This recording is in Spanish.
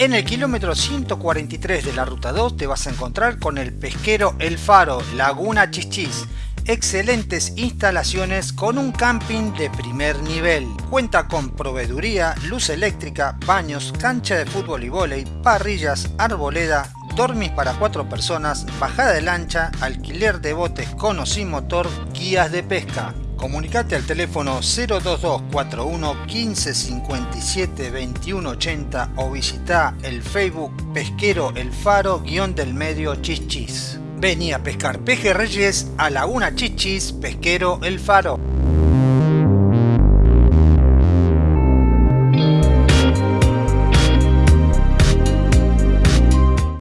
En el kilómetro 143 de la ruta 2 te vas a encontrar con el pesquero El Faro, Laguna Chichis. Excelentes instalaciones con un camping de primer nivel. Cuenta con proveeduría, luz eléctrica, baños, cancha de fútbol y vóley, parrillas, arboleda, dormis para cuatro personas, bajada de lancha, alquiler de botes con o sin motor, guías de pesca. Comunicate al teléfono 02241 1557 2180 o visita el Facebook Pesquero El Faro guion del medio Chichis. Vení a pescar pejerreyes a Laguna Chichis Pesquero El Faro.